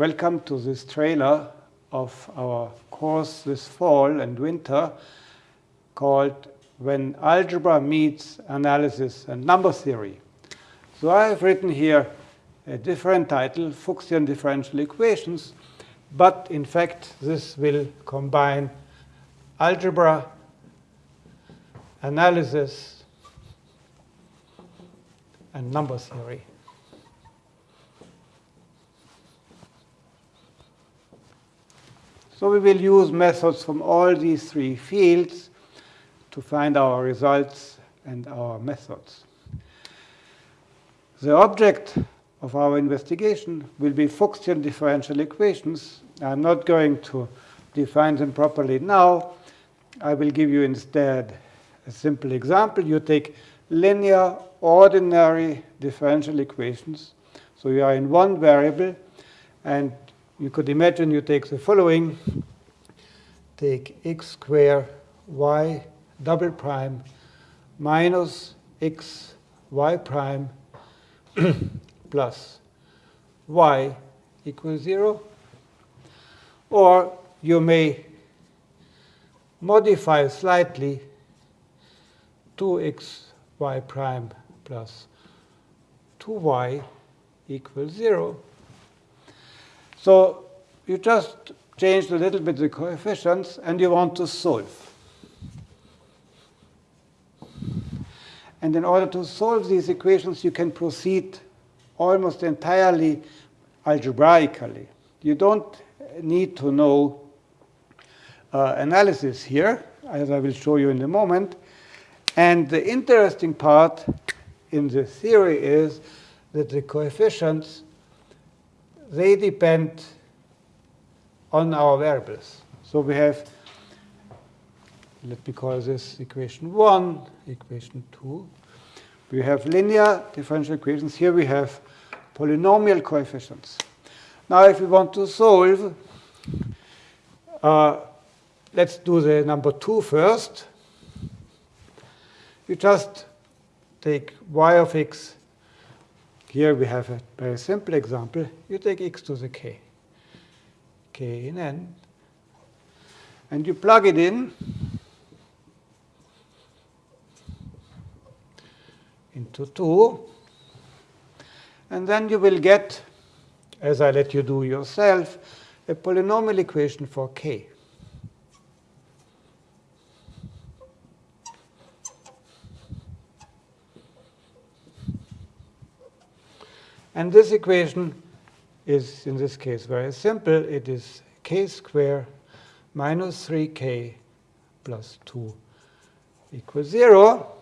welcome to this trailer of our course this fall and winter called When Algebra Meets Analysis and Number Theory. So I have written here a different title, Fuchsian differential equations, but in fact this will combine algebra, analysis, and number theory. So we will use methods from all these three fields to find our results and our methods. The object of our investigation will be Fuchsian differential equations. I'm not going to define them properly now. I will give you instead a simple example. You take linear ordinary differential equations. So you are in one variable, and you could imagine you take the following. Take x square y double prime minus x y prime plus y equals 0. Or you may modify slightly 2x y prime plus 2y equals 0. So you just change a little bit the coefficients, and you want to solve. And in order to solve these equations, you can proceed almost entirely algebraically. You don't need to know uh, analysis here, as I will show you in a moment. And the interesting part in the theory is that the coefficients, they depend on our variables. So we have, let me call this equation 1, equation 2. We have linear differential equations. Here we have polynomial coefficients. Now if we want to solve, uh, let's do the number 2 first. You just take y of x. Here we have a very simple example. You take x to the k, k in n, and you plug it in into 2. And then you will get, as I let you do yourself, a polynomial equation for k. And this equation is, in this case, very simple. It is k squared minus 3k plus 2 equals 0.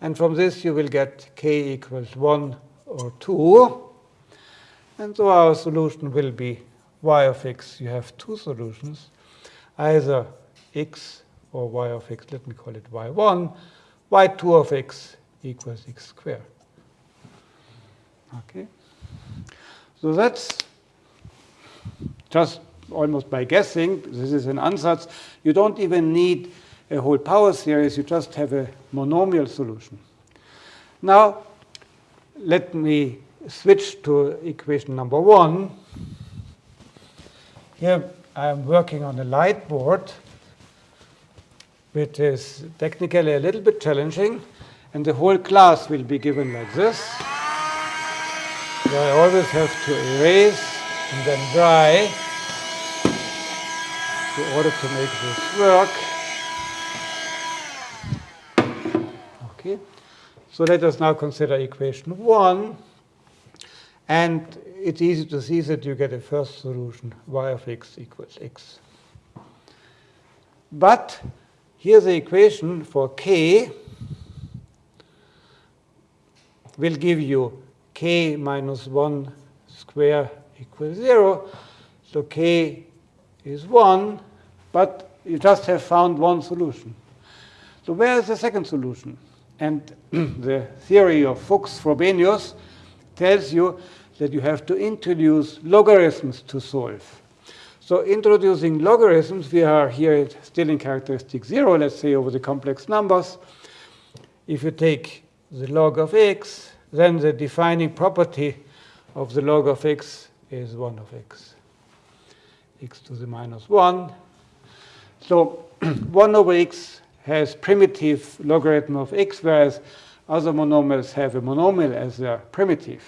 And from this, you will get k equals 1 or 2. And so our solution will be y of x. You have two solutions, either x or y of x. Let me call it y1. y2 of x equals x squared. Okay. So that's just almost by guessing. This is an ansatz. You don't even need a whole power series. You just have a monomial solution. Now, let me switch to equation number one. Here I am working on a light board, which is technically a little bit challenging, and the whole class will be given like this. I always have to erase and then dry in order to make this work. Okay. So let us now consider equation 1. And it's easy to see that you get a first solution, y of x equals x. But here's the equation for k will give you k minus 1 square equals 0. So k is 1, but you just have found one solution. So where is the second solution? And the theory of Fuchs-Frobenius tells you that you have to introduce logarithms to solve. So introducing logarithms, we are here still in characteristic 0, let's say over the complex numbers. If you take the log of x, then the defining property of the log of x is 1 of x, x to the minus 1. So 1 over x has primitive logarithm of x, whereas other monomials have a monomial as their primitive.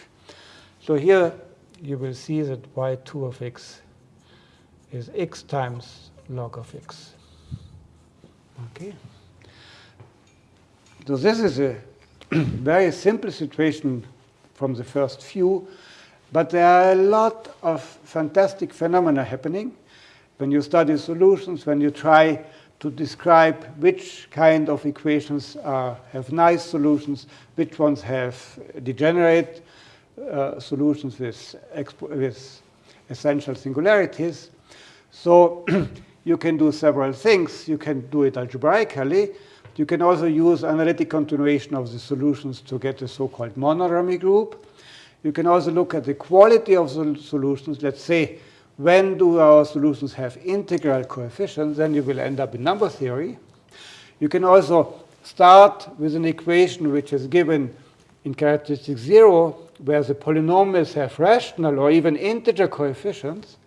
So here you will see that y2 of x is x times log of x. Okay. So this is a very simple situation from the first few, but there are a lot of fantastic phenomena happening when you study solutions, when you try to describe which kind of equations are, have nice solutions, which ones have degenerate uh, solutions with, with essential singularities. So you can do several things. You can do it algebraically. You can also use analytic continuation of the solutions to get a so-called monodromy group. You can also look at the quality of the solutions. Let's say when do our solutions have integral coefficients, then you will end up in number theory. You can also start with an equation which is given in characteristic zero, where the polynomials have rational or even integer coefficients.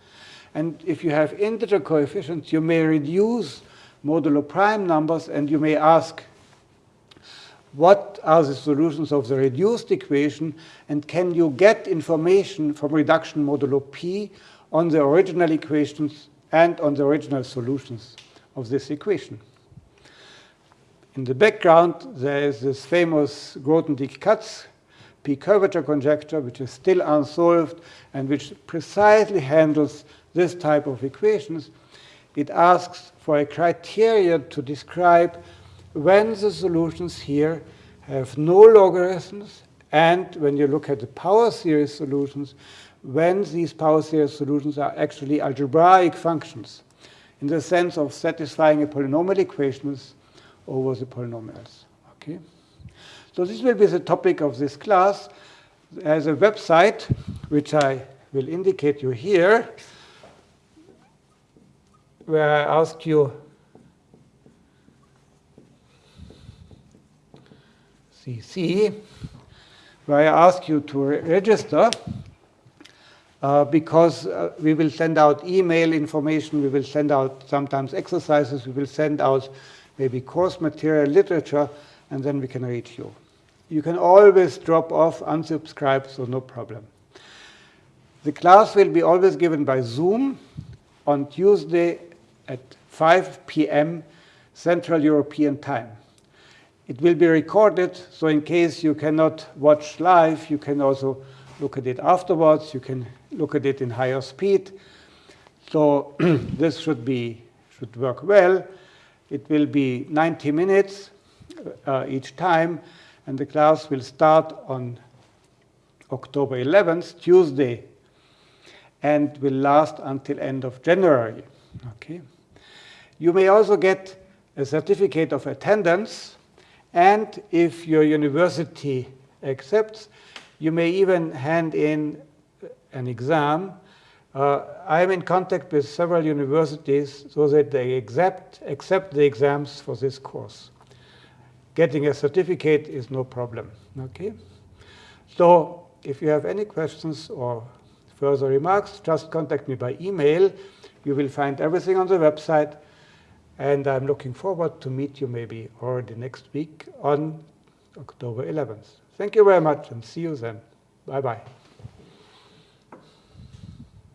And if you have integer coefficients, you may reduce modulo prime numbers, and you may ask, what are the solutions of the reduced equation, and can you get information from reduction modulo p on the original equations and on the original solutions of this equation. In the background, there is this famous Grothendieck-Katz p-curvature conjecture, which is still unsolved and which precisely handles this type of equations. It asks for a criteria to describe when the solutions here have no logarithms and when you look at the power series solutions, when these power series solutions are actually algebraic functions in the sense of satisfying a polynomial equations over the polynomials. Okay? So this will be the topic of this class. There's a website which I will indicate you here where I ask you CC, where I ask you to re register uh, because uh, we will send out email information, we will send out sometimes exercises, we will send out maybe course material, literature, and then we can reach you. You can always drop off, unsubscribe, so no problem. The class will be always given by Zoom on Tuesday at 5 p.m. Central European Time. It will be recorded, so in case you cannot watch live, you can also look at it afterwards. You can look at it in higher speed. So this should be should work well. It will be 90 minutes uh, each time, and the class will start on October 11th, Tuesday, and will last until end of January. Okay. You may also get a certificate of attendance, and if your university accepts, you may even hand in an exam. Uh, I am in contact with several universities so that they accept, accept the exams for this course. Getting a certificate is no problem. Okay? So if you have any questions or further remarks, just contact me by email. You will find everything on the website. And I'm looking forward to meet you maybe already next week on October 11th. Thank you very much and see you then. Bye-bye.